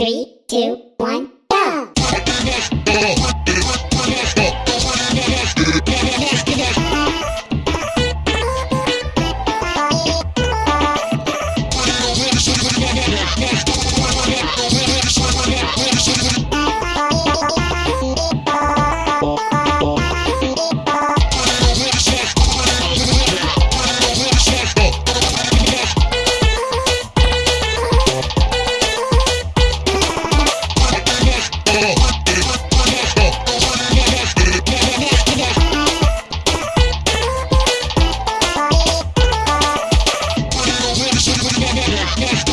Three, two, one, go! Yeah.